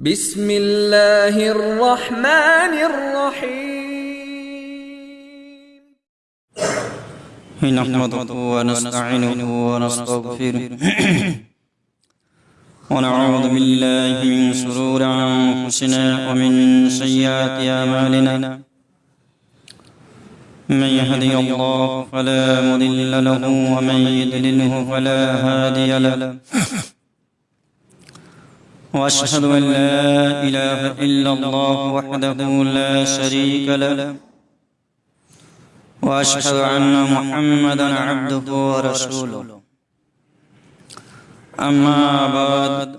بسم الله الرحمن الرحيم. نحمده ونستعينه ونستغفره. ونعوذ بالله من شرور أنفسنا ومن سيئات أعمالنا. من يهدي الله فلا مضل له ومن يضلله فلا هادي له. وأشهد أن لا إله إلا الله وحده لا شريك له. وأشهد أن محمدا عبده ورسوله. أما بعد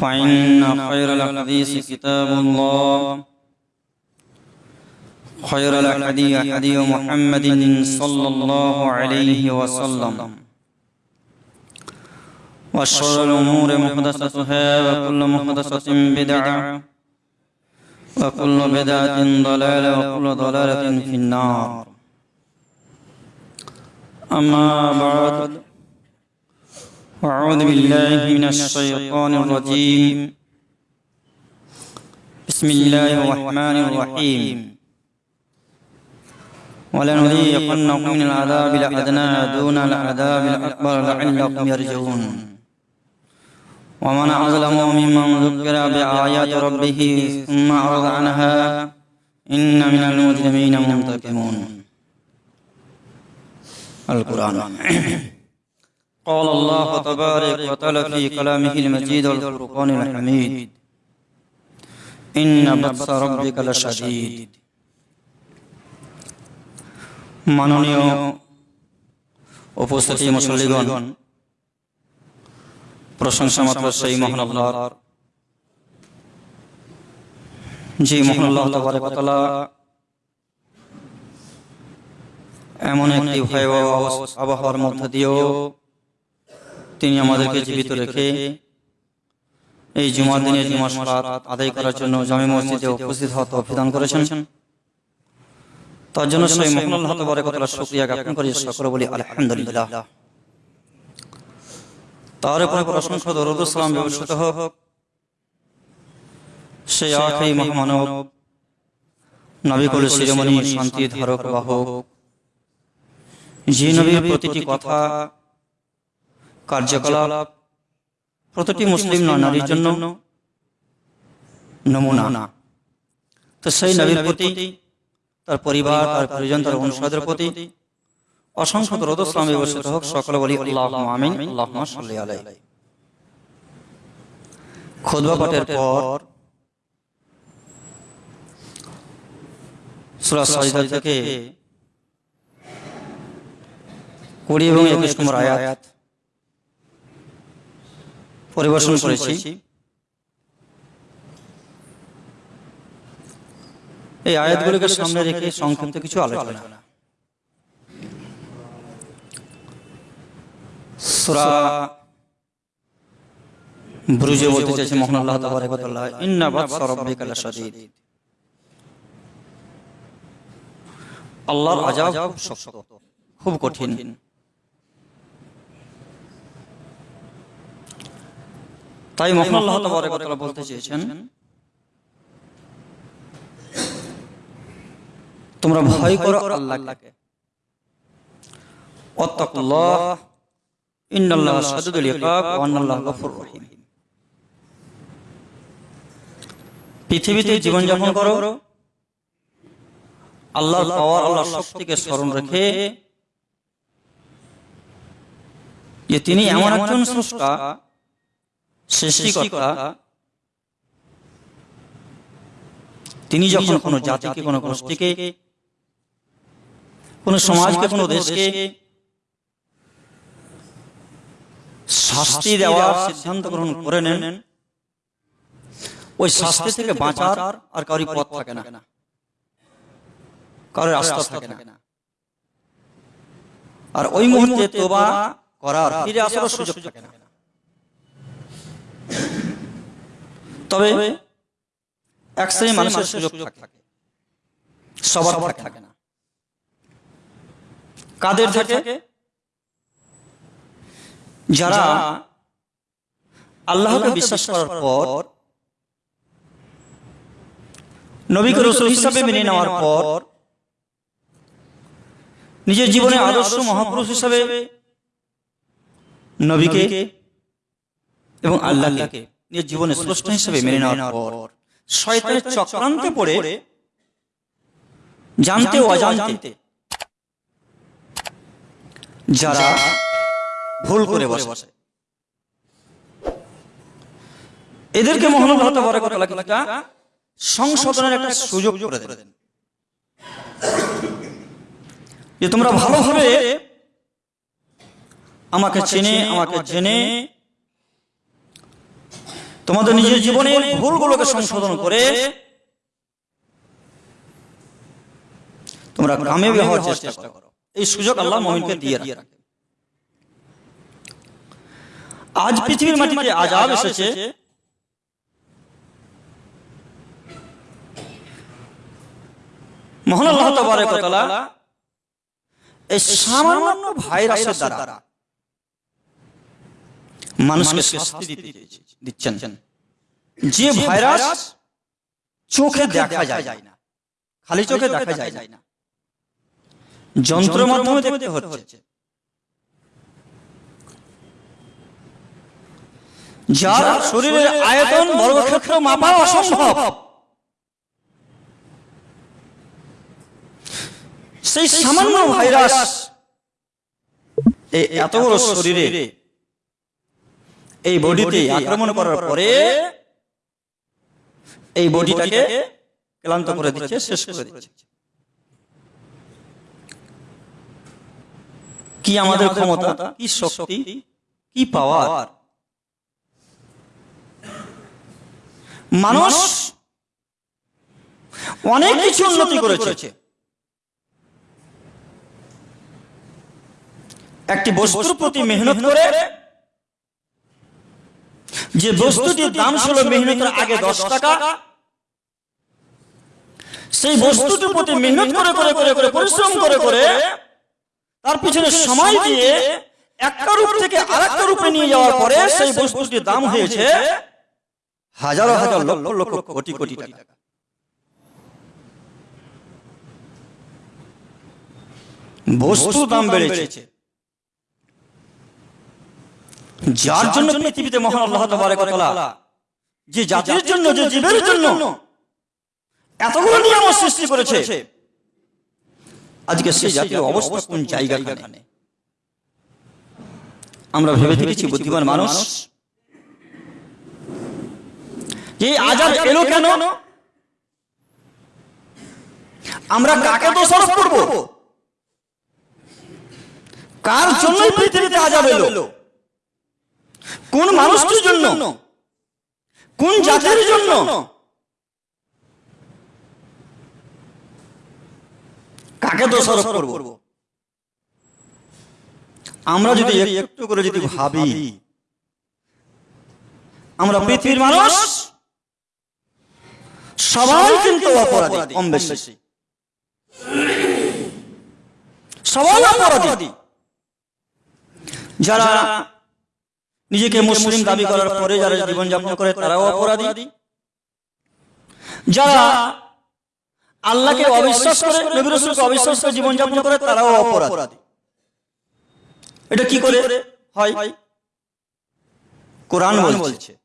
فإن خير الحديث كتاب الله. خير الحديث حديث محمد صلى الله عليه وسلم. وشر الأمور محدثتها وكل محدثة بدعة وكل بدعة ضلالة وكل ضلالة في النار أما بعد أعوذ بالله من الشيطان الرجيم بسم الله الرحمن الرحيم ولنذيقنهم من العذاب الأدنى دون العذاب الأكبر لعلكم يرجعون ومن أظلم ممن ذكر بآيات ربه ثم أعرض عنها إن من المجرمين منتقمون القرآن قال الله تبارك وتعالى في كلامه المجيد والفرقان الحميد إن بطس ربك لشديد মাননীয় উপস্থিতি মুসল্লিগণ প্রশংসা মাত্র সেই মহান আল্লাহর যে মহান আল্লাহ তাবারকাতালা এমন একটি ভয়াবহ আবহাওয়ার মধ্য দিয়েও তিনি আমাদেরকে জীবিত রেখে এই জুমার দিনে জুমা সালাত আদায় করার জন্য জামে মসজিদে উপস্থিত হওয়া তৌফিক করেছেন। তার জন্য সেই মহান আল্লাহ তাবারকাতালা শুকরিয়া জ্ঞাপন করি। সকলে বলি আলহামদুলিল্লাহ। তার উপরে প্রশংসা দরুদ সালাম ব্যবস্থিত হোক। সেই আখেই মহামানব, নবী কুল শিরোমণি শান্তি ধারক বাহক। যে নবীর প্রতিটি কথা, কার্যকলাপ, প্রতিটি মুসলিম নারীর জন্য নমুনা। তো সেই নবীর প্রতি, তার পরিবার, তার পরিজন, তার অনুসাদের প্রতি অসংখ্য দরদ ইসলাম ব্যবস্থিত হোক সকলে বলি আল্লাহ আমিন আল্লাহ সাল্লি আলাই খুদবা পাঠের পর সূরা সাজদা থেকে কুড়ি এবং একুশ নম্বর আয়াত পরিবেশন করেছি। এই আয়াতগুলোকে সামনে রেখে সংক্ষিপ্ত কিছু আলোচনা। সূরা বুরুজে বলতে চাইছে মহান আল্লাহ তাবারক আল্লাহর খুব কঠিন। তাই মহান আল্লাহ তাবারক বলতে চেয়েছেন, তোমরা ভয় করো আল্লাহকে। ইন্নাল্লাহ সাদুদুল ইকাব ওয়া গফুর রহিম। পৃথিবীতে জীবন যাপন করো। আল্লাহর পাওয়ার আল্লাহর শক্তিকে স্মরণ রেখে। যে তিনি এমন একজন স্রষ্টা সৃষ্টিকর্তা তিনি যখন কোনো জাতিকে কোনো গোষ্ঠীকে কোন সমাজকে কোন দেশকে শাস্তি দেওয়ার সিদ্ধান্ত গ্রহণ করে নেন। ওই শাস্তি থেকে বাঁচার আর কারোর পথ থাকে না। কারোর রাস্তা থাকে না। আর ওই মুহূর্তে তোবা করার ফিরে আসার সুযোগ থাকে না। তবে এক শ্রেণি মানুষের সুযোগ থাকে। সবার থাকে না। কাদের থাকে? যারা আল্লাহকে বিশ্বাস করার পর নবীকে রসুল হিসাবে মেনে নেওয়ার পর নিজের জীবনে আদর্শ মহাপুরুষ হিসাবে নবীকে এবং আল্লাহকে নিজের জীবনে স্রষ্ট হিসাবে মেনে নেওয়ার পর শয়তানের চক্রান্তে পড়ে জানতে ও অজান্তে যারা ভুল করে বসে। এদেরকে সংশোধনের একটা সুযোগ করে দেন। যে তোমরা ভালোভাবে আমাকে চেনে আমাকে জেনে তোমাদের নিজের জীবনের ভুলগুলোকে সংশোধন করে তোমরা কামিয়াবি হওয়ার চেষ্টা করো। এই সুযোগ আল্লাহ মুমিনকে দিয়ে রাখে। আজ পৃথিবীর মাটিতে আজাব এসেছে মহান আল্লাহ তাবারক ওয়া তাআলা এই সামান্য ভাইরাসের দ্বারা মানুষকে শাস্তি দিতে দিচ্ছেন। যে ভাইরাস চোখে দেখা যায় না। খালি চোখে দেখা যায় না। যন্ত্রের মাধ্যমে দেখতে হচ্ছে। যার শরীরের আয়তন বর্গক্ষেত্র মাপা অসম্ভব। সেই সামান্য ভাইরাস এই এত বড় শরীরে এই বডিতে আক্রমণ করার পরে এই বডিটাকে ক্লান্ত করে দিচ্ছে শেষ করে দিচ্ছে। কি আমাদের ক্ষমতা কি শক্তি কি পাওয়ার? মানুষ অনেক কিছু উন্নতি করেছে। একটি বস্তুর প্রতি মেহনত করে যে বস্তুটির দাম ছিল মেহনতের আগে দশ টাকা সেই বস্তুটির প্রতি মেহনত করে করে করে করে পরিশ্রম করে করে তার পিছনে সময় দিয়ে একটা রূপ থেকে আরেকটা রূপে নিয়ে যাওয়ার পরে সেই বস্তুটির দাম হয়েছে হাজারো হাজার লক্ষ লক্ষ কোটি কোটি টাকা। বস্তুর দাম বেড়েছে। যার জন্য পৃথিবীতে মহান আল্লাহ তাবারক ওয়া তাআলা যে জাতির জন্য যে জীবের জন্য এতগুলো নিয়ম সৃষ্টি করেছে। আজকে সেই জাতির অবস্থা কোন জায়গাখানে আমরা ভেবে দেখেছি বুদ্ধিমান মানুষ। এই আজাব এলো কেন? আমরা কাকে দোষারোপ করব? কার জন্যই পৃথিবীতে আজাব এলো? কোন মানুষটির জন্য? কোন জাতির জন্য? কাকে দোষারোপ করব? আমরা যদি একটু করে যদি ভাবি আমরা পৃথিবীর মানুষ সবাই কিন্তু অপরাধী কম বেশি। সবাই অপরাধী। যারা নিজেকে মুসলিম দাবি করার পরে যারা জীবনযাপন করে তারাও অপরাধী। যারা আল্লাহকে অবিশ্বাস করে নবী রাসূলকে অবিশ্বাস করে জীবনযাপন করে তারাও অপরাধী। এটা কি করে? হয়। কোরআন বলছে মহান আল্লাহ তাবারক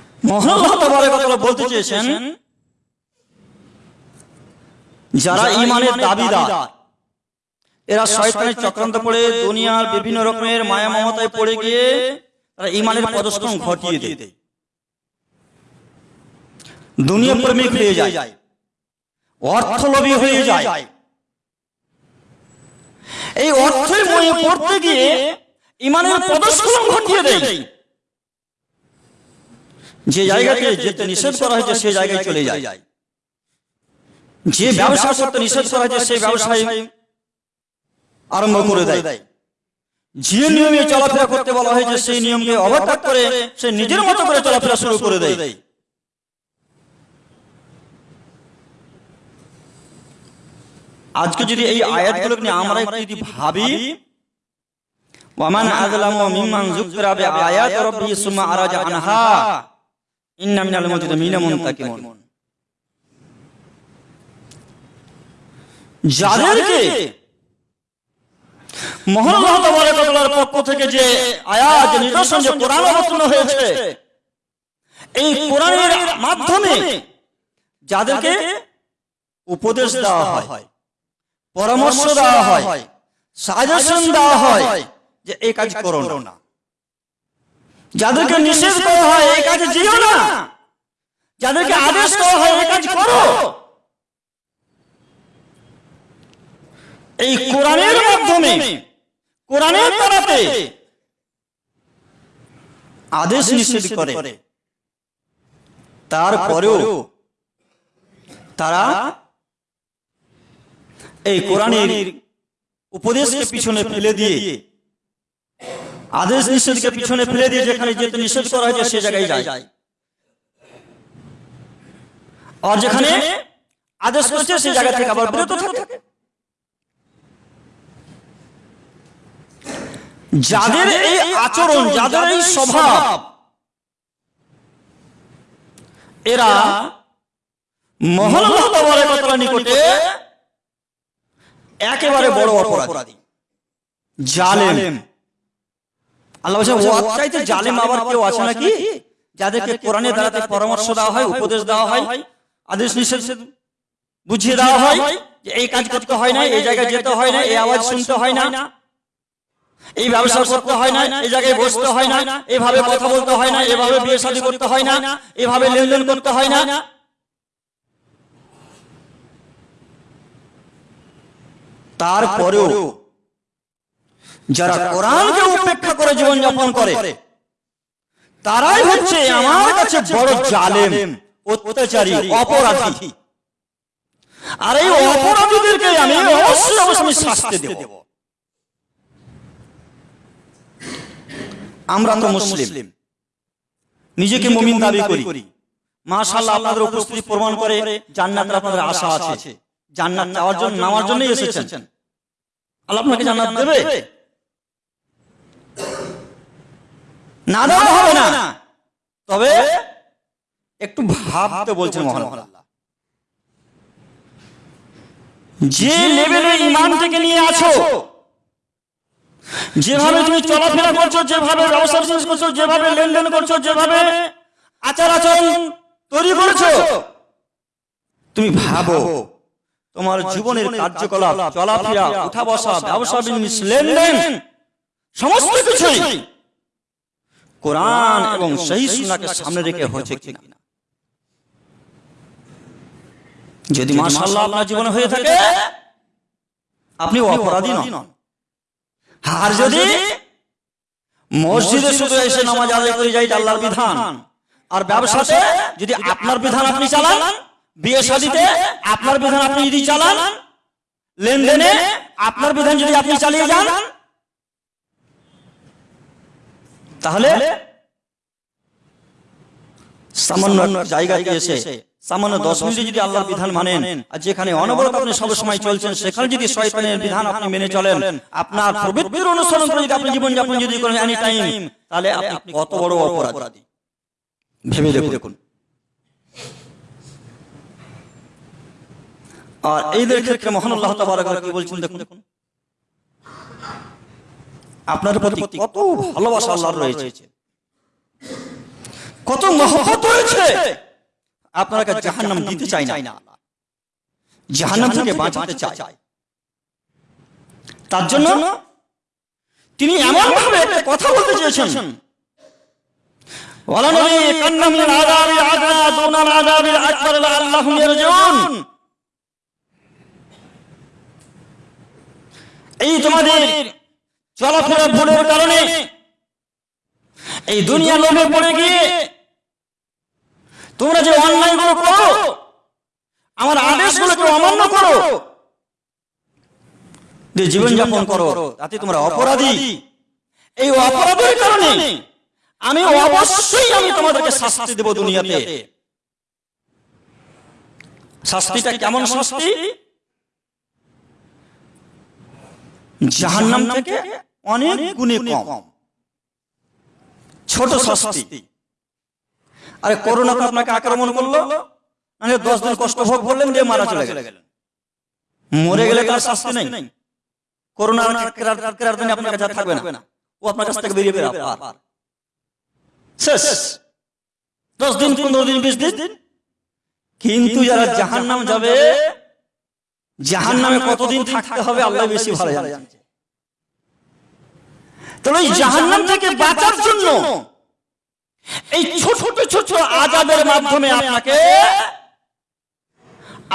ওয়া তাআলা বলতে চেয়েছেন যারা ঈমানের দাবিদার। এরা শয়তানের চক্রান্ত পড়ে দুনিয়ার বিভিন্ন রকমের মায়া মমতায় পড়ে গিয়ে তারা ইমানের পদস্কম ঘটিয়ে দেয়। দুনিয়া প্রেমিক হয়ে যায়। অর্থলোভী হয়ে যায়। এই অর্থের ময়ে পড়তে গিয়ে ইমানের পদস্খলন ঘটিয়ে দেয়। যে জায়গাতে যেতে নিষেধ করা হয়েছে সেই জায়গায় চলে যায়। যে ব্যবসা করতে নিষেধ করা হয়েছে সেই ব্যবসায় আরম্ভ করে দেয়। যে নিয়মে চলাফেরা করতে বলা হয়েছে সেই নিয়মকে অবত্যাগ করে সে নিজের মতো করে চলাফেরা শুরু করে দেয়। আজকে যদি এই আয়াতগুলো নিয়ে আমরা একটু যদি ভাবি ওয়ামান আযলামু মিম্মান যুকরা বিআয়াতি রাব্বিহি সুম্মা আরাজা আনহা ইন্না মিনাল যাদেরকে মহান আল্লাহ তাআলার পক্ষ থেকে যে আয়াত নিদর্শন যে কোরআন অবতীর্ণ হয়েছে এই কোরআনের মাধ্যমে যাদেরকে উপদেশ দেওয়া হয় পরামর্শ দেওয়া হয় সাজেশন দেওয়া হয় যে এই কাজ করো না। যাদেরকে নিষেধ করা হয় এই কাজে যেও না। যাদেরকে আদেশ করা হয় এই কাজ করো। এই কোরআনের মাধ্যমে কোরআনের তারাতে আদেশ নিষেধ করে। তারপরেও তারা এই কোরআনের উপদেশকে পিছনে ফেলে দিয়ে আদেশ নিষেধকে পিছনে ফেলে দিয়ে যেখানে যেতে নিষেধ করা হয়েছে, সে জায়গায় যায়। আর যেখানে আদেশ করছে সেই জায়গা থেকে আবার বিরত থাকে। যাদের এই আচরণ, যাদের এই স্বভাব, এরা তাবারক নিকটে একেবারে বড় অপরাধী। জালেম। আল্লাহ বলছেন চাইতে জালেম আবার কেউ আছে নাকি যাদেরকে কোরআনের দ্বারাতে পরামর্শ দেওয়া হয় উপদেশ দেওয়া হয় আদেশ নিষেধ বুঝিয়ে দেওয়া হয় যে এই কাজ করতে হয় না এই জায়গায় যেতে হয় না এই আওয়াজ শুনতে হয় না এই ব্যবসা করতে হয় না এই জায়গায় বসতে হয় না এভাবে কথা বলতে হয় না এভাবে বিয়ে শাদী করতে হয় না এভাবে লেনদেন করতে হয় না তারপরেও যারা কোরআনকে উপেক্ষা করে জীবনযাপন করে তারাই হচ্ছে আমার কাছে বড় জালেম অত্যাচারী অপরাধী। আর এই অপরাধীদেরকে আমি অবশ্যই অবশ্যই শাস্তি দেব। আমরা তো মুসলিম। নিজেকে মুমিন দাবি করি। মাশাআল্লাহ আপনাদের উপস্থিতি প্রমাণ করে জান্নাতের আপনাদের আশা আছে। জান্নাত চাওয়ার জন্য নামার জন্যই এসেছেন। আল্লাহ আপনাকে জান্নাত দেবে? না দেওয়া হবে না। তবে একটু ভাবতে বলছেন মহান যে লেভেলে ইমান থেকে নিয়ে আছো যেভাবে তুমি চলাফেরা করছ যেভাবে ব্যবসা বিজনেস করছ যেভাবে লেনদেন করছ যেভাবে আচার আচরণ তৈরি করেছ তুমি ভাবো তোমার জীবনের কার্যকলাপ চলাফেরা উঠা বসা ব্যবসা বিজনেস লেনদেন সমস্ত কিছুই। কোরআন এবং সেই সুন্নাহকে সামনে রেখে হয়েছে কিনা? যদি মাশাআল্লাহ আপনার জীবনে হয়ে থাকে আপনি অপরাধী নন। আর যদি মসজিদে শুধু এসে নামাজ আদায় করে যাই আল্লাহর বিধান। আর ব্যবসাতে যদি আপনার বিধান আপনি চালান বিয়ে শাদিতে আপনার বিধান আপনি যদি চালান লেনদেনে আপনার বিধান যদি আপনি চালিয়ে যান তাহলে সামান্য জায়গাতে এসে সামান্য দশ মিনিটে যদি আল্লাহর বিধান মানেন আর যেখানে অনবরত আপনি সব সময় চলছেন সেখানে যদি শয়তানের বিধান আপনি মেনে চলেন আপনার প্রবৃত্তির অনুসরণ করে যদি আপনি জীবন যাপন যদি করেন এনি টাইম তাহলে আপনি কত বড় অপরাধী। ভেবে দেখুন। আর এইদের ক্ষেত্রে মহান আল্লাহ তাবারক কি বলছেন দেখুন? দেখুন? আপনার প্রতি কত ভালোবাসা আল্লাহর রয়েছে কত মহব্বত রয়েছে আপনাকে জাহান্নাম দিতে চাই না জাহান্নাম থেকে বাঁচাতে চাই তার জন্য তিনি এমন ভাবে একটা কথা বলতে চেয়েছেন ওয়ালা নবী কান্না মিনাল আযাবি আদনা দুনাল আকবার লাআল্লাহুম ইয়ারজিউন এই তোমাদের চলাফেরা ভুলের কারণে এই দুনিয়া লোভে পড়ে গিয়ে তোমরা যে অন্যায়গুলো করো আমার আদেশগুলোকে অমান্য করো। যে জীবনযাপন করো তাতে তোমরা অপরাধী। এই অপরাধের কারণে আমি অবশ্যই আমি তোমাদেরকে শাস্তি দেব দুনিয়াতে। শাস্তিটা কেমন শাস্তি? জাহান্নাম থেকে অনেক গুণে কম। ছোট শাস্তি। আরে করোনা তো আপনাকে আক্রমণ করল মানে দশ দিন কষ্ট ভোগ করলেন দিয়ে মারা চলে গেলেন। মরে গেলে তার শাস্তি নেই। করোনা আপনার কাছে থাকবে না। ও আপনার কাছ থেকে বেরিয়ে বেরো শেষ। দশ দিন পনেরো দিন বিশ দিন। কিন্তু যারা জাহান নাম যাবে জাহান নামে কতদিন থাকতে হবে আল্লাহ বেশি ভালো জানে। তাহলে এই জাহান্নাম থেকে বাঁচার জন্য এই ছোট ছোট আজাদের মাধ্যমে আপনাকে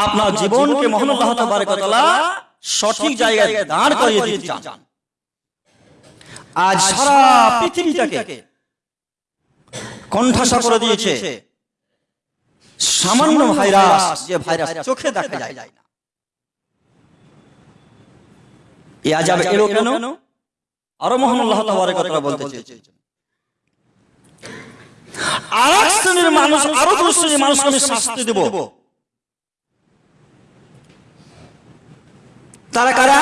আপনার জীবনকে মহান আল্লাহ তাবারক ওয়া তাআলা সঠিক জায়গায় দাঁড় করিয়ে দিতে চান। আজ সারা পৃথিবীটাকে কণ্ঠাসা করে দিয়েছে। সামান্য ভাইরাস যে ভাইরাস চোখে দেখা যায় না। এ আজাব এলো কেন? আরও মহান আল্লাহ তাবারক শ্রেণির মানুষ, আরও শ্রেণির আমি শাস্তি দেব। তারা কারা?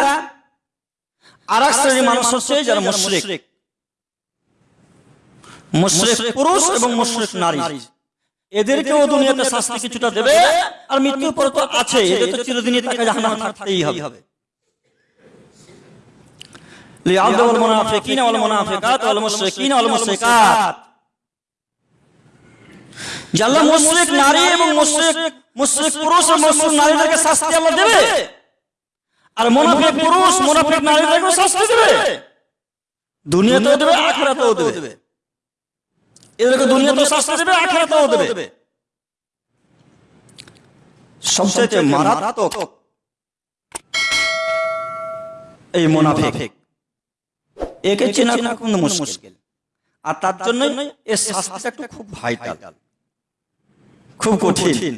শ্রেণির মানুষ হচ্ছে যারা মুশরিক। মুশরিক পুরুষ এবং মুশরিক নারী। এদেরকেও দুনিয়াতে শাস্তি কিছুটা দেবে, আর মৃত্যুর পরে তো আছে এদের তো চিরদিনই তাকে জাহান্নামে থাকতেই হবে। লিআবদুল মুনাফিকিন ওয়াল মুনাফিকাত ওয়াল মুশরিকিন ওয়াল মুশরিকাত জাল্লা মুশরিক নারী এবং মুশরিক মুশরিক পুরুষ এবং মুশরিক নারীদেরকে শাস্তি আল্লাহ দেবে। আর মুনাফিক পুরুষ মুনাফিক নারীদেরকে শাস্তি দেবে। দুনিয়াতেও দেবে আখিরাতেও দেবে। এদেরকে দুনিয়াতেও শাস্তি দেবে আখিরাতেও দেবে। সবচেয়ে মারাত্মক এই মুনাফিক। একে চেনা খুব মুশকিল। আর তার জন্য এর শাস্তিটা একটু খুব ভাইটাল। খুব কঠিন।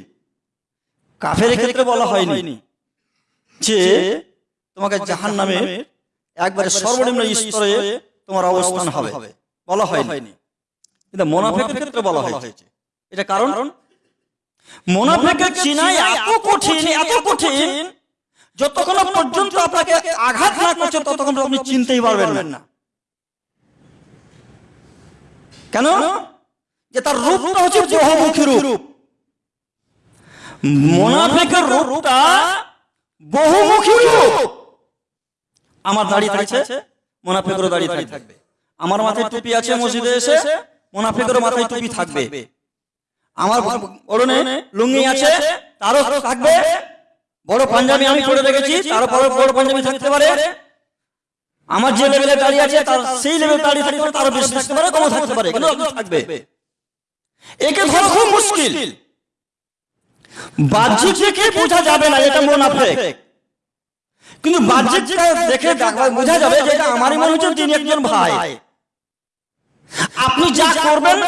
কাফের ক্ষেত্রে বলা হয়নি যে তোমাকে জাহান নামে একবারে সর্বনিম্ন স্তরে তোমার অবস্থান হবে। বলা হয়নি। কিন্তু মোনাফেকের ক্ষেত্রে বলা হয়েছে। এটা কারণ? মোনাফেকের চিনাই এত কঠিন এত কঠিন যতক্ষণ পর্যন্ত আপনাকে আঘাত না করছে ততক্ষণ আপনি চিনতেই পারবেন না। কেন? যে তার রূপটা হচ্ছে বহুমুখী রূপ। মোনাফিকের রূপটা বহুমুখী রূপ। আমার দাড়ি থাকছে মোনাফিকেরও দাড়ি থাকবে। আমার মাথায় টুপি আছে মসজিদে এসে মোনাফিকেরও মাথায় টুপি থাকবে। আমার ওড়নে লুঙ্গি আছে তারও থাকবে। বড় পাঞ্জাবি আমি পরে রেখেছি তারও বড় পাঞ্জাবি থাকতে পারে। আমার যে লেভেলে দাঁড়িয়ে আছে, তার সেই লেভেল দাঁড়িয়ে থাকতে তারও বেশি থাকতে পারে কমও থাকতে পারে কিন্তু থাকবে। একে ধরা খুব মুশকিল। বাহ্যিক দেখে বোঝা যাবে না, এটা মুনাফিক কিন্তু বাহ্যিক দেখে বোঝা যাবে যে এটা আমারই মনে হচ্ছে তিনি একজন ভাই। আপনি যা করবেন,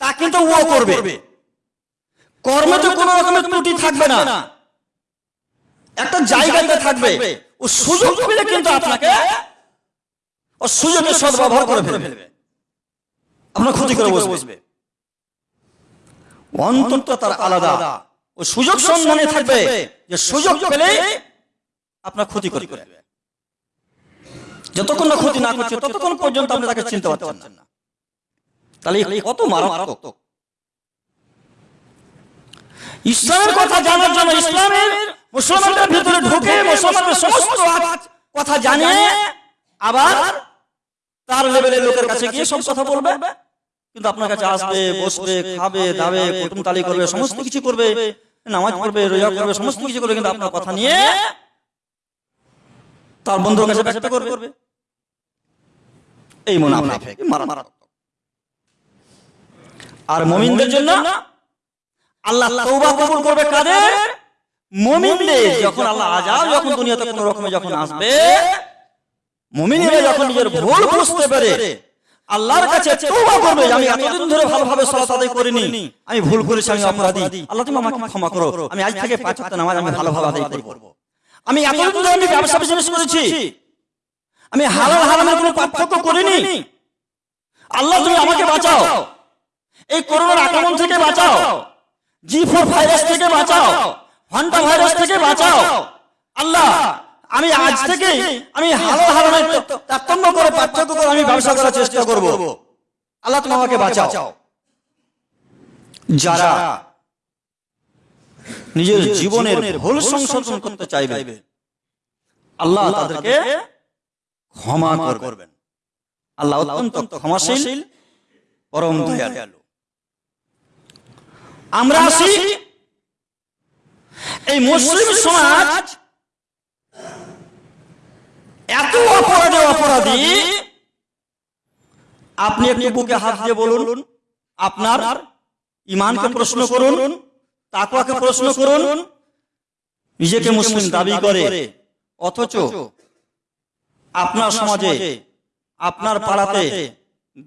তা কিন্তু ও করবে। কর্মে তো কোনো রকমের ত্রুটি থাকবে না। একটা জায়গাতে থাকবে। ও সুযোগ পেলে কিন্তু আপনাকে ও সুযোগের সদ্ব্যবহার করে ফেলবে। আপনার ক্ষতি করে বসবে। অন্তত তার আলাদা। ও সুযোগ সন্ধানে থাকবে যে সুযোগ পেলে আপনার ক্ষতি করে যতক্ষণ না ক্ষতি না করছে ততক্ষণ পর্যন্ত আপনি তাকে চিনতে পারছেন না। তাহলে কত মারাত্মক। ইসলামের কথা জানার জন্য ইসলামের মুসলমানদের ভিতরে ঢুকে মুসলমানদের সমস্ত কথা জানে আবার তার লেভেলের লোকের কাছে গিয়ে সব কথা বলবে। কিন্তু আপনার কাছে আসবে, বসবে, খাবে, দাবে, কুটুম তালি করবে, সমস্ত কিছু করবে, নামাজ পড়বে, রোজা করবে সমস্ত কিছু করবে, কিন্তু আপনার কথা নিয়ে তার বন্ধুর কাছে ব্যক্ত করবে। এই মুনাফিক, মারাত্মক। আর মুমিনদের জন্য আল্লাহ তওবা কবুল করবে কাদের? মুমিনদের। যখন আল্লাহ আজাব যখন দুনিয়াতে কোন রকমে যখন আসবে মুমিনেরা যখন নিজের ভুল বুঝতে পারে আল্লাহর কাছে তওবা করবে আমি এতদিন ধরে ভালোভাবে সালাত আদায় করিনি আমি ভুল করেছি আমি অপরাধী আল্লাহ তুমি আমাকে ক্ষমা করো আমি আজ থেকে পাঁচ ওয়াক্ত নামাজ আমি ভালোভাবে আদায় করব। আমি এতদিন ধরে আমি ব্যবসা বিজনেস করেছি আমি হালাল হারামের কোনো পার্থক্য করিনি। আল্লাহ তুমি আমাকে বাঁচাও। এই করোনার আক্রমণ থেকে বাঁচাও। জি ফোর ভাইরাস থেকে বাঁচাও। হন্টা ভাইরাস থেকে বাঁচাও। আল্লাহ আমি আজ থেকে আমি হালাল হারামের তারতম্য করে পার্থক্য করে আমি ব্যবসা করার চেষ্টা করব। আল্লাহ তুমি আমাকে বাঁচাও। যারা নিজের জীবনের ভুল সংশোধন করতে চাইবে আল্লাহ তাদেরকে ক্ষমা করবেন। আল্লাহ অত্যন্ত ক্ষমাশীল পরম দয়ালু। আমরা আসি এই মুসলিম সমাজ এত অপরাধে অপরাধী? আপনি একটু বুকে হাত দিয়ে বলুন। আপনার ইমানকে প্রশ্ন করুন তাকুয়াকে প্রশ্ন করুন নিজেকে মুসলিম দাবি করে। অথচ আপনার সমাজে আপনার পাড়াতে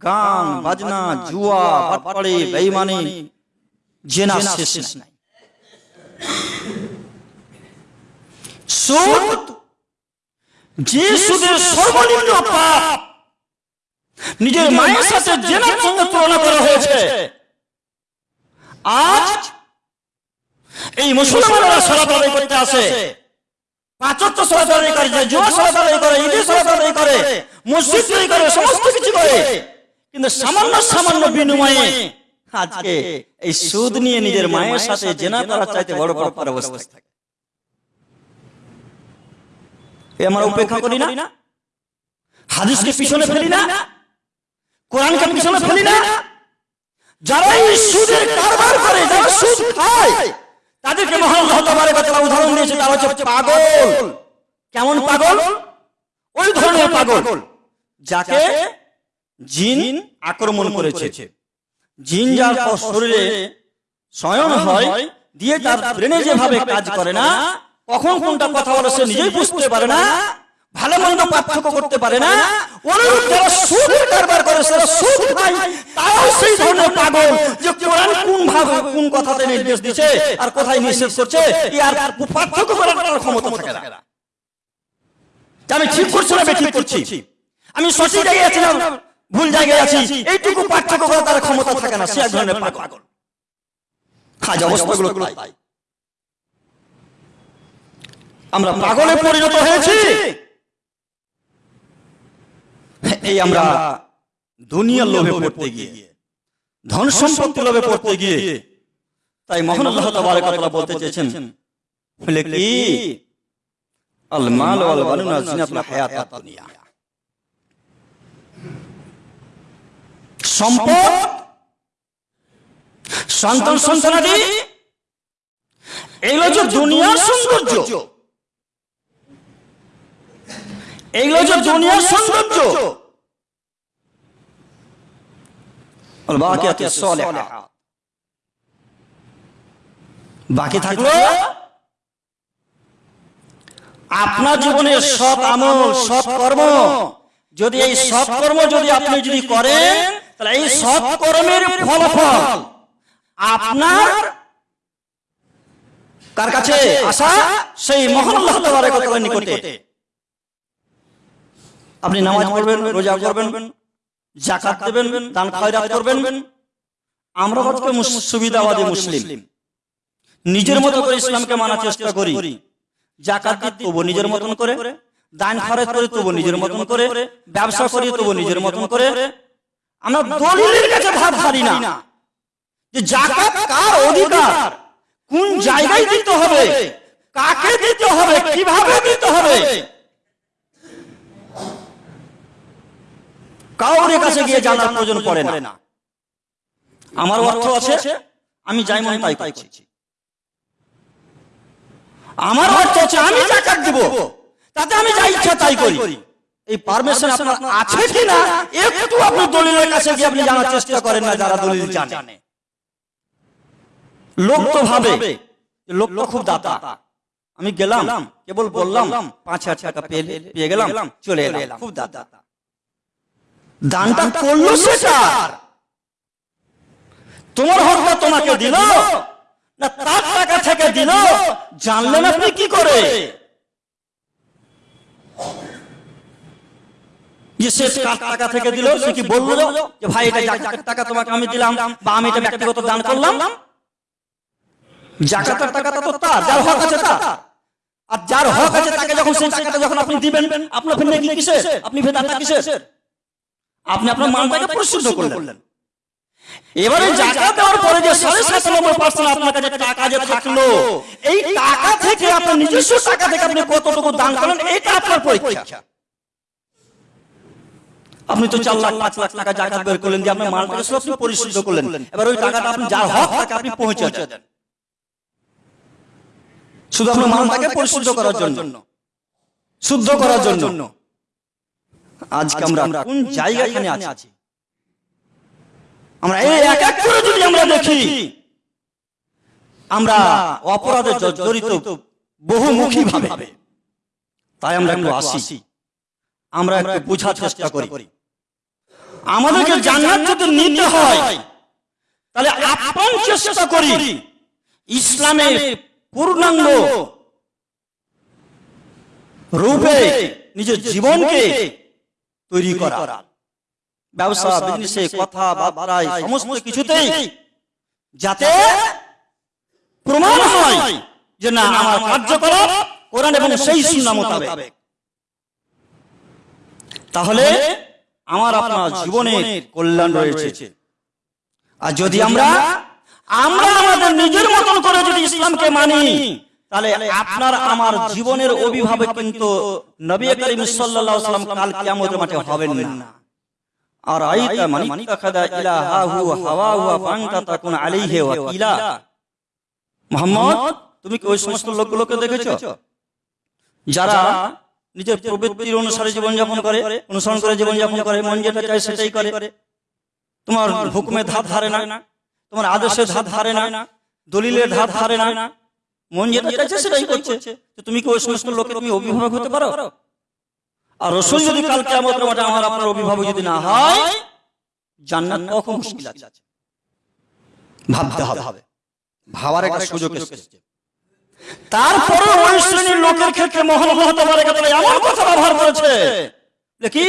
গান বাজনা জুয়া বাটপাড়ি বেঈমানি জেনা শেষ নাই। সুদ যে সুদের সর্বনিম্ন পাপ নিজের মায়ের সাথে জেনার সঙ্গে তুলনা করা হয়েছে। আজ এই মুসলমানরা আদায় করতে আসে। পাঁচত্ব আদায় করে জুয়া সালাত আদায় করে ঈদে আদায় করে মসজিদ তৈরি করে সমস্ত কিছু করে। কিন্তু সামান্য সামান্য বিনিময়ে আজকে এই সুদ নিয়ে নিজের মায়ের সাথে জেনা করার চাইতে বড় অবস্থায় থাকে। এ আমরা উপেক্ষা করি না। হাদিসকে পিছনে ফেলি না। কোরআনকে পিছনে ফেলি না। যারা এই সুদের কারবার করে যারা সুদ খায় তাদেরকে মহান ওয়া তাআলা উদাহরণ দিয়েছে তারা হচ্ছে পাগল। কেমন পাগল? ওই ধরনের পাগল যাকে জিন আক্রমণ করেছে। জিন যার শরীরে শয়ন হয় দিয়ে তার ব্রেনে যেভাবে কাজ করে না। কখন কোনটা কথা বলে সে নিজেই বুঝতে পারে না, ভালো মন্দ পার্থক্য করতে পারে না করে সেটা নির্দেশ আর কোথায় করছে আর আমি ঠিক করছি না ঠিক করছি? আমি সঠিক জায়গায় আছি না, ভুল জায়গায় আছি? এইটুকু পার্থক্য করার তার ক্ষমতা থাকে না, সে এক ধরনের পাগল। আজ অবস্থাগুলো তাই আমরা পাগলে পরিণত হয়েছি। এই আমরা দুনিয়ার লোভে পড়তে গিয়ে ধন সম্পত্তি লোভে পড়তে গিয়ে তাই মহান আল্লাহ তাবারক তাআলা বলতে চেয়েছেন বলে কি? আল মাল ওয়াল বানুনা জিনাতুল হায়াতাত দুনিয়া। সম্পদ সন্তান সন্তানাদি এগুলো যে দুনিয়ার সৌন্দর্য। এগুলো যে দুনিয়ার সৌন্দর্য। বাকি থাকল আপনার জীবনের সৎ আমল সৎ কর্ম। যদি এই সৎ কর্ম যদি আপনি যদি করেন তাহলে এই সৎ কর্মের ফলাফল। আপনার কার কাছে? আসা সেই মহান আল্লাহ তাআলার নিকটে। আপনি নামাজ পড়বেন রোজা করবেন জাকাত দেবেন দান খয়রাত করবেন। আমরা আজকে সুবিধাবাদী মুসলিম। নিজের মতো করে ইসলামকে মানার চেষ্টা করি। জাকাত তবু নিজের মতন করে। দান খরচ করি তবু নিজের মতন করে। ব্যবসা করি তবু নিজের মতন করে। আমরা দলিলের কাছে ভাত হারি না। যে জাকাত কার অধিকার? কোন জায়গায় দিতে হবে? কাকে দিতে হবে? কীভাবে দিতে হবে? কাউরের কাছে গিয়ে জানার প্রয়োজন পড়ে না। আমার অর্থ আছে আমি যাই মন তাই করছি। আমার অর্থ আছে আমি জাকাত দিব। তাতে আমি যা ইচ্ছা তাই করি। এই পারমিশন আপনার আছে কি না একটু আপনি দলিলের কাছে গিয়ে আপনি জানার চেষ্টা করেন না যারা দলিল জানে। লোক তো ভাবে। লোক তো খুব দাতা। আমি গেলাম কেবল বললাম পাঁচ হাজার টাকা পেয়ে গেলাম চলে এলাম। খুব দাতা। দানটা করল সেটা তোমার হকটা তোমাকে দিল। না তার টাকা থেকে দিল। জানলেন আপনি কি করে? সে টাকা থেকে দিল সে কি বলল? যে ভাই এটা জাকাতের টাকা তোমাকে আমি দিলাম বা আমি এটা ব্যক্তিগত দান করলাম। জাকাতের টাকাটা তো তার যার হক আছে তার। আর যার হক আছে তাকে যখন সেই টাকাটা যখন আপনি দিবেন আপনার কিসের? আপনি কিসের? আপনি আপনার মালটাকে পরিশুদ্ধ করলেন। এবারে জাকাত দেওয়ার পরে যে সাড়ে সাতানব্বই পার্সেন্ট আপনার কাছে টাকা যে থাকল এই টাকা থেকে আপনার নিজস্ব টাকা থেকে আপনি কতটুকু দান করেন এটা আপনার পরীক্ষা। আপনি তো চার লাখ পাঁচ লাখ টাকা জাকাত বের করলেন যে আপনার মালটাকে সব আপনি পরিশুদ্ধ করলেন। এবার ওই টাকাটা আপনি যার হক তাকে আপনি পৌঁছে দেন। শুধু আপনার মালটাকে পরিশুদ্ধ করার জন্য। শুদ্ধ করার জন্য। আজকে আমরা কোন জায়গাখানে আছি? আমরা এই এক এক করে যদি আমরা দেখি আমরা অপরাধে জ- বহুমুখী ভাবে তাই আমরা একটু আসি। আমরা একটু বোঝার চেষ্টা করি। আমাদেরকে জান্নাত যদি নিতে হয় তাহলে আপন চেষ্টা করি। ইসলামের পূর্ণাঙ্গ রূপে নিজের জীবনকে তৈরি করা। ব্যবসা বিজনেসে কথা বার্তায় সমস্ত কিছুতেই যাতে প্রমাণ হয় যে না আমার কার্যকলাপ কোরআন এবং সেই সুন্নাহ মোতাবেক। তাহলে আমার আপনার জীবনের কল্যাণ রয়েছে। আর যদি আমরা আমরা আমাদের নিজের মতন করে যদি ইসলামকে মানি তাহলে আপনার আমার জীবনের অভিভাবক কিন্তু নবী করিম সাল্লাল্লাহু আলাইহি কাল কিয়ামতের মাঠে হবেন না। আর আইতা মান ইত্তাখাদা ইলাহাহু হাওয়াহু ফান্তা তাকুন আলাইহি ওয়াকিলা। মোহাম্মদ তুমি কি ওই সমস্ত লোকগুলোকে দেখেছ? যারা নিজের প্রবৃত্তির অনুসারে জীবনযাপন করে অনুসরণ করে জীবনযাপন করে মন যেটা চায় সেটাই করে। তোমার হুকুমে ধার ধারে না। তোমার আদেশের ধার ধারে না। দলিলের ধার ধারে না। মন যেটা চাইছে সেটাই করছে। তো তুমি কি ওই সমস্ত লোকের তুমি অভিভাবক হতে পারো? আর রসুল যদি কাল কেমন মাঠে আমার আপনার অভিভাবক যদি না হয় জান্নাত কখন মুশকিল আছে? ভাবতে হবে। ভাবার একটা সুযোগ এসেছে। তারপরে ওই শ্রেণির লোকের ক্ষেত্রে মহান হতে পারে কথা এমন কথা ব্যবহার করেছে? কি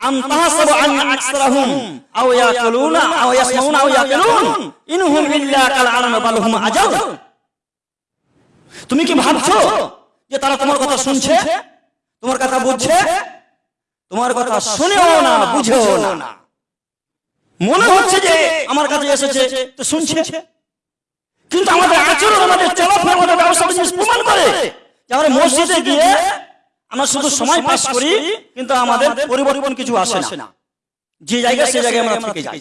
আম তাহাসাবু আন আকসারাহুম। আও ইয়াকুলুনা আও ইয়াসমাউনা আও ইয়াকুলুন। ইনহুম ইল্লা কাল আলাম বাল হুম আজাল তুমি কি ভাবছ যে তারা তোমার কথা শুনছে? তোমার কথা বুঝছে? তোমার কথা শুনেও না, বুঝেও না। মনে হচ্ছে যে আমার কাছে এসেছে, তো শুনছে। কিন্তু আমাদের আচরণ, আমাদের চলাফেরা, আমাদের ব্যবসা বিজনেস প্রমাণ করে যে আমরা মসজিদে গিয়ে আমরা শুধু সময় পাস করি, কিন্তু আমাদের পরিবর্তন কিছু আসে না। যে জায়গায়, সে জায়গায় আমরা থেকে যাই।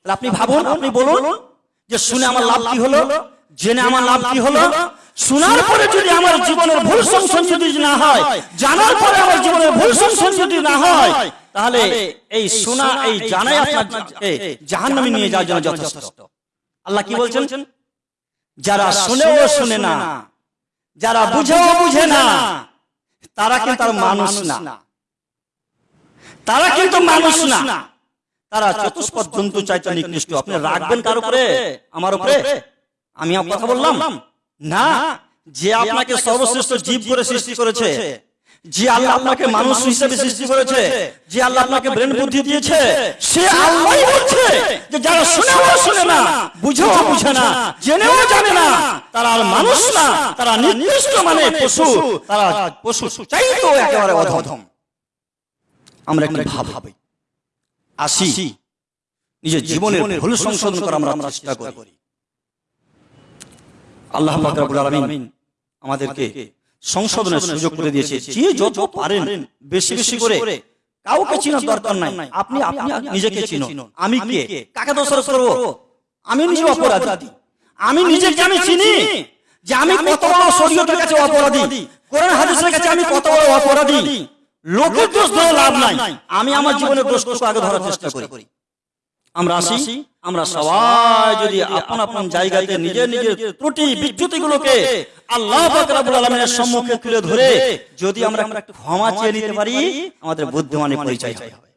তাহলে আপনি ভাবুন, আপনি বলুন যে শুনে আমার লাভ কি হলো? জেনে আমার লাভ কি হলো? শোনার পরে যদি আমার জীবনের ভুল সংশোধন না হয় জানার পরে আমার জীবনের ভুল সংশোধন না হয় তাহলে এই শোনা এই জানাই আপনার জাহান্নামে নিয়ে যাওয়ার জন্য যথেষ্ট। আল্লাহ কি বলছেন? যারা শুনেও শুনে না যারা বুঝেও বুঝে না তারা কিন্তু আর মানুষ না। তারা কিন্তু মানুষ না। তারা চতুষ্পদ জন্তু চাইতে নিকৃষ্ট আপনি রাখবেন কার উপরে? আমার উপরে? আমি কথা বললাম? না যে আপনাকে সর্বশ্রেষ্ঠ জীব করে সৃষ্টি করেছে যে আল্লাহ আপনাকে মানুষ হিসেবে সৃষ্টি করেছে যে আল্লাহ আপনাকে ব্রেন বুদ্ধি দিয়েছে সে আল্লাহই বলছে যে যারা শুনেও শুনে না বুঝেও বুঝে না জেনেও জানে না তারা আর মানুষ না তারা নির্দিষ্ট মানে পশু তারা পশু চাইতো একেবারে অধম। আমরা একটু ভাবি আসি নিজের জীবনের ভুল সংশোধন করা আমরা চেষ্টা করি আল্লাহ আমাদেরকে সংশোধনের সুযোগ করে দিয়েছে। যে যত পারেন বেশি বেশি করে কাউকে চিনার দরকার নাই। আপনি আপনি নিজেকে চিনুন। আমি কে? কাকে দোষারোপ করব? আমি নিজে অপরাধী। আমি নিজেকে আমি চিনি। যে আমি কত বড় শরীয়তের কাছে অপরাধী। কোরআন হাদিসের কাছে আমি কত বড় অপরাধী। লোকের দোষ ধরে লাভ নাই। আমি আমার জীবনের দোষটুকু আগে ধরার চেষ্টা করি। আমরা আসি আমরা সবাই যদি আপন আপন জায়গাতে নিজের নিজের ত্রুটি বিচ্যুতি গুলোকে আল্লাহ আলামিনের সম্মুখে তুলে ধরে যদি আমরা একটু ক্ষমা চেয়ে নিতে পারি আমাদের বুদ্ধিমানের পরিচয় হবে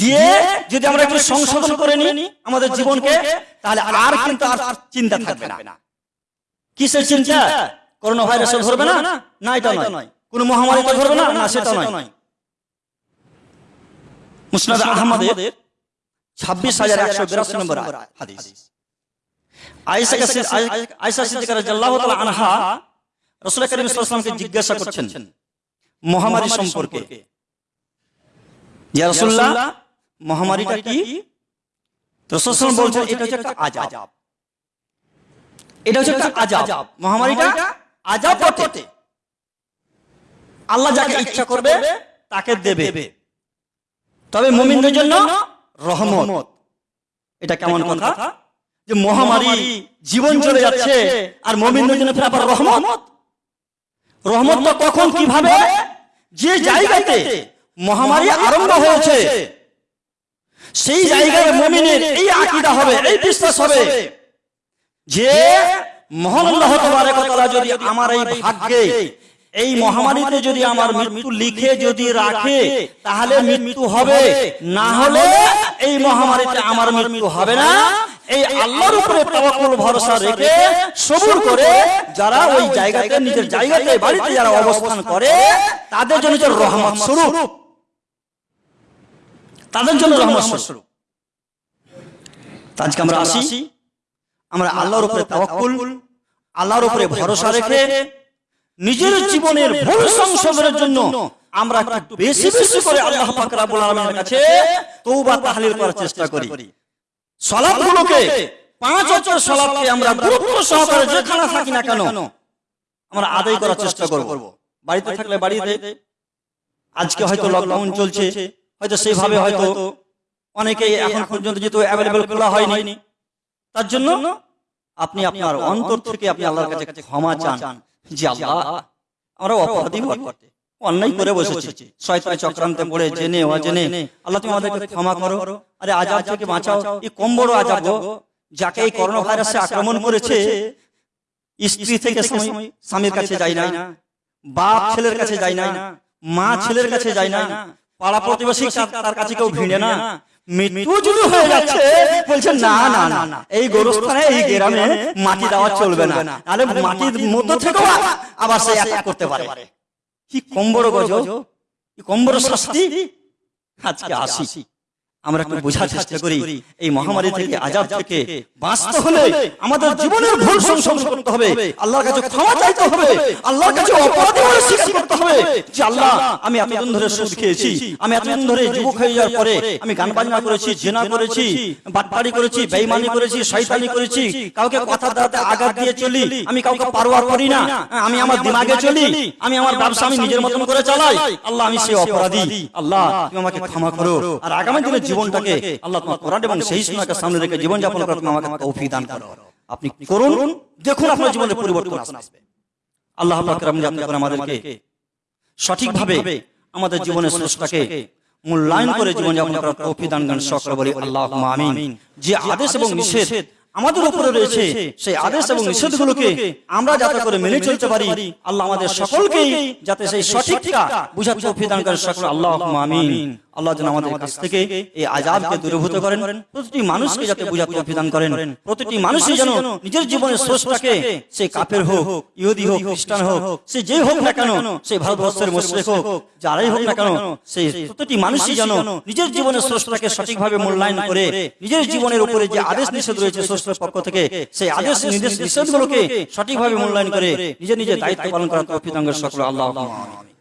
দিয়ে যদি আমরা একটু সংশোধন করে নিই আমাদের জীবনকে তাহলে আর কিন্তু আর চিন্তা থাকবে না। কিসের চিন্তা? করোনা ভাইরাসে ধরবে না? না? এটা নয়। কোন মহামারীতে ধরবে না? না সেটা নয়। মুসনাদ আহমদের ছাব্বিশ হাজার একশো বিরাশি নম্বর হাদিস। আয়েশা কাছে আয়েশা সিদ্দিকা রাদিয়াল্লাহু তাআলা আনহা রাসূল করিম সাল্লাল্লাহু জিজ্ঞাসা করছেন মহামারী সম্পর্কে। মহামারীটা কি? রসুল বলছেন এটা হচ্ছে একটা আজাব এটা হচ্ছে একটা আজাব মহামারীটা আজাব বটে আল্লাহ যাকে ইচ্ছা করবে তাকে দেবে। তবে মুমিনদের জন্য রহমত। এটা কেমন কথা? যে মহামারী জীবন চলে যাচ্ছে আর মুমিনদের জন্য ফের আবার রহমত? রহমতটা কখন কীভাবে যে জায়গাতে মহামারী আরম্ভ হয়েছে সেই জায়গায় মুমিনের এই আকীদা হবে এই বিশ্বাস হবে যে মহান আল্লাহ তাবারক ওয়া তাআলা যদি আমার এই ভাগ্যে এই মহামারীতে যদি আমার মৃত্যু লিখে যদি রাখে তাহলে মৃত্যু হবে। না হলে এই মহামারীতে আমার মৃত্যু হবে না। এই আল্লাহর উপরে তাওয়াক্কুল ভরসা রেখে সবুর করে যারা ওই জায়গাতে নিজের জায়গাতে বাড়িতে যারা অবস্থান করে তাদের জন্য যে রহমত স্বরূপ। তাদের জন্য রহমত স্বরূপ। আজকে আমরা আসি। আমরা আল্লাহর উপরে তাওয়াক্কুল আল্লাহর উপরে ভরসা রেখে নিজের জীবনের ভুল সংশোধনের জন্য আমরা একটু বেশি বেশি করে আল্লাহ পাক রব্বুল আলামিনের কাছে তওবা তাহলিল করার চেষ্টা করি। সালাতগুলোকে পাঁচ ওয়াক্তের সালাতকে আমরা গুরুত্ব সহকারে যেখানে থাকি না কেন? আমরা আদায় করার চেষ্টা করব। বাড়িতে থাকলে বাড়িতে আজকে হয়তো লকডাউন চলছে হয়তো সেইভাবে হয়তো অনেকেই এখন পর্যন্ত যেহেতু অ্যাভেলেবেল খোলা হয়নি। তার জন্য আপনি আপনার অন্তর থেকে আপনি আল্লাহর কাছে ক্ষমা চান যে আল্লাহ আমরা অপরাধী অন্যায় করে বসেছি। শয়তানি চক্রান্তে পড়ে জেনে অজেনে। আল্লাহ তুমি আমাদেরকে ক্ষমা করো। আরে আজাব থেকে বাঁচাও। এই কম বড় আজাব যাকে এই করোনা ভাইরাসে আক্রমণ করেছে স্ত্রী থেকে স্বামীর কাছে যায় না। বাপ ছেলের কাছে যায় না। মা ছেলের কাছে যায় না। পাড়া প্রতিবেশী তার- তার কাছে কেউ ভিড়ে না। মৃত্যু যদি হয়ে যাচ্ছে বলছে না না না না এই গোরস্থানে এই গ্রামে মাটি দেওয়া চলবে না। মাটির মধ্য থেকেও আবার সে অ্যাটাক করতে পারে। কি কম বড় গজ কি কম বড় শাস্তি? আজকে আসি। আমরা একটু বোঝার চেষ্টা করি এই মহামারী থেকে আজাব থেকে বাঁচতে হলে আমাদের জীবনের ভুল সংশোধন করতে হবে। আল্লাহর কাছে ক্ষমা চাইতে হবে। আল্লাহর কাছে অপরাধী বলে স্বীকার করতে হবে যে আল্লাহ আমি এতদিন ধরে সুদ খেয়েছি আমি এতদিন ধরে যুবক হয়ে যাওয়ার পরে আমি গান বাজনা করেছি জেনা করেছি বাটপাড়ি করেছি বেইমানি করেছি শয়তানি করেছি কাউকে কথা দাঁড়াতে আঘাত দিয়ে চলি আমি কাউকে পারোয়া করি না আমি আমার দিমাগে চলি আমি আমার ব্যবসা আমি নিজের মতন করে চালাই আল্লাহ আমি সেই অপরাধী আল্লাহ তুমি আমাকে ক্ষমা করো আর আগামী দিনের জীবনটাকে আল্লাহ তোমার কোরআন এবং সেই সুন্নাহকে সামনে রেখে জীবন যাপন করতে আমাকে দান করো। আপনি করুন দেখুন আপনার জীবনে পরিবর্তন আসবে। আল্লাহ পাক রব্বুল আলামিন করে আমাদেরকে সঠিকভাবে আমাদের জীবনের স্রষ্টাকে মূল্যায়ন করে জীবন যাপন করার তৌফিক দান করেন। সকলে বলি আল্লাহুম্মা আমিন। যে আদেশ এবং নিষেধ আমাদের উপরে রয়েছে সেই আদেশ এবং নিষেধগুলোকে আমরা যাতে করে মেনে চলতে পারি। আল্লাহ আমাদের সকলকেই যাতে সেই সঠিকটা বুঝার তৌফিক দান করেন সকলে আল্লাহুম্মা আমিন আল্লাহ যেন আমাদের কাছ থেকে এই আজাবকে দূরীভূত করেন, প্রতিটি মানুষকে যাতে বুঝার তৌফিক করেন, প্রতিটি মানুষই যেন নিজের জীবনের স্রষ্টাকে সে কাফের হোক, ইহুদি হোক, খ্রিস্টান হোক, সে যেই হোক না কেন, সে ভারতবর্ষের মুশরিক হোক, যারাই হোক না কেন সেই প্রতিটি মানুষই যেন নিজের জীবনের স্রষ্টাকে সঠিকভাবে মূল্যায়ন করে, নিজের জীবনের উপরে যে আদেশ নিষেধ রয়েছে স্রষ্টার পক্ষ থেকে, সেই আদেশ নিষেধগুলোকে সঠিকভাবে মূল্যায়ন করে, নিজের নিজের দায়িত্ব পালন করার তৌফিক করেন আল্লাহ আমিন।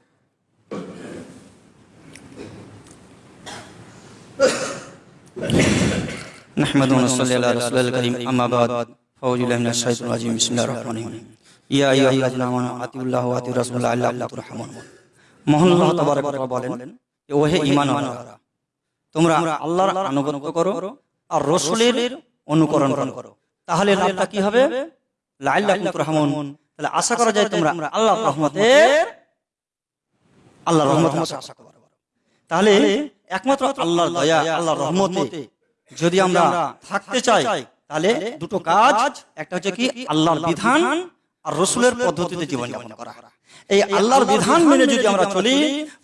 نحمد ونصلي على رسول الكريم أما بعد فأعوذ بالله من الشيطان الرجيم بسم الله الرحمن الرحيم يا أيها الذين آمنوا أطيعوا الله وأطيعوا الرسول لعلكم ترحمون মহান আল্লাহ তাবারক ওয়া তাআলা বলেন যে ওহে ঈমানওয়ালারা তোমরা আল্লাহর আনুগত্য করো আর রাসূলের অনুকরণ করো তাহলে লাভটা কি হবে লাইল্লাকুম তুরহামুন তাহলে আশা করা যায় তোমরা আল্লাহর রহমতের আল্লাহর রহমত আশা করো তাহলে একমাত্র আল্লাহর দয়া আল্লাহর রহমতে যদি আমরা থাকতে চাই তাহলে দুটো কাজ একটা হচ্ছে কি আল্লাহর বিধান আর রসুলের পদ্ধতিতে জীবন যাপন করা। এই আল্লাহর বিধান মেনে যদি আমরা চলি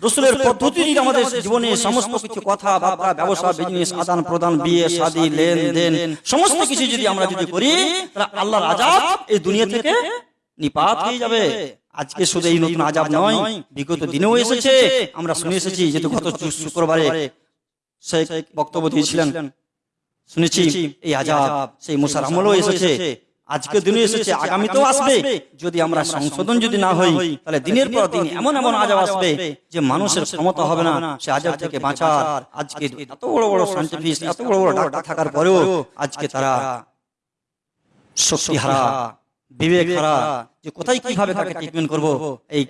রসুলের পদ্ধতি যদি আমাদের জীবনে সমস্ত কিছু কথা বার্তা ব্যবসা বিজনেস আদান প্রদান বিয়ে শাদী লেনদেন সমস্ত কিছু যদি আমরা যদি করি তাহলে আল্লাহর আজাব এই দুনিয়া থেকে নিপাত হয়ে যাবে। আজকে শুধু এই নতুন আজাব নয় বিগত দিনেও এসেছে। আমরা শুনে এসেছি যেহেতু গত শুক্রবারে বক্তব্য দিয়েছিলেন। শুনেছি এই আজাব সেই মুসার আমলও এসেছে। আজকে দিনে এসেছে আগামীতেও আসবে। যদি আমরা সংশোধন যদি না হই তাহলে দিনের পর দিন এমন এমন আজাব আসবে যে মানুষের ক্ষমতা হবে না সে আজাব থেকে বাঁচার। আজকে এত বড় বড় সাইন্টিফিস্ট এত বড় বড় ডাক্তার থাকার পরেও আজকে তারা শক্তি হারা বিবেক হারা যে কোথায় কীভাবে কাকে ট্রিটমেন্ট করব এই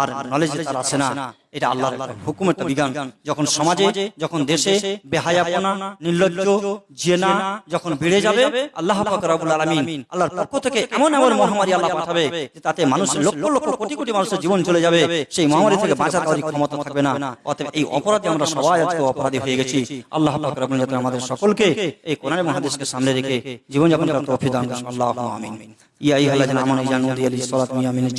আর নলেজ তার আসে না এটা আল্লাহর হুকুম একটা বিজ্ঞান যখন সমাজে যখন দেশে বেহায়াপনা নির্লজ্জ জেনা যখন বেড়ে যাবে আল্লাহ পাক রব্বুল আলামিন আল্লাহর পক্ষ থেকে এমন এমন মহামারী আল্লাহ পাঠাবে যে তাতে মানুষের লক্ষ লক্ষ কোটি কোটি মানুষের জীবন চলে যাবে সেই মহামারী থেকে বাঁচার কারও ক্ষমতা থাকবে না। অতএব এই অপরাধে আমরা সবাই আজকে অপরাধী হয়ে গেছি। আল্লাহ পাক রব্বুল আলামিন আমাদের সকলকে এই কোরআনের মহাদেশকে সামনে রেখে জীবনযাপন করার তৌফিক দান করুন আল্লাহু আমিন ইয়া আইয়ুহাল্লাযিনা আমানু জানু দিয়ালিস সালাতু মিয়া মিনাজ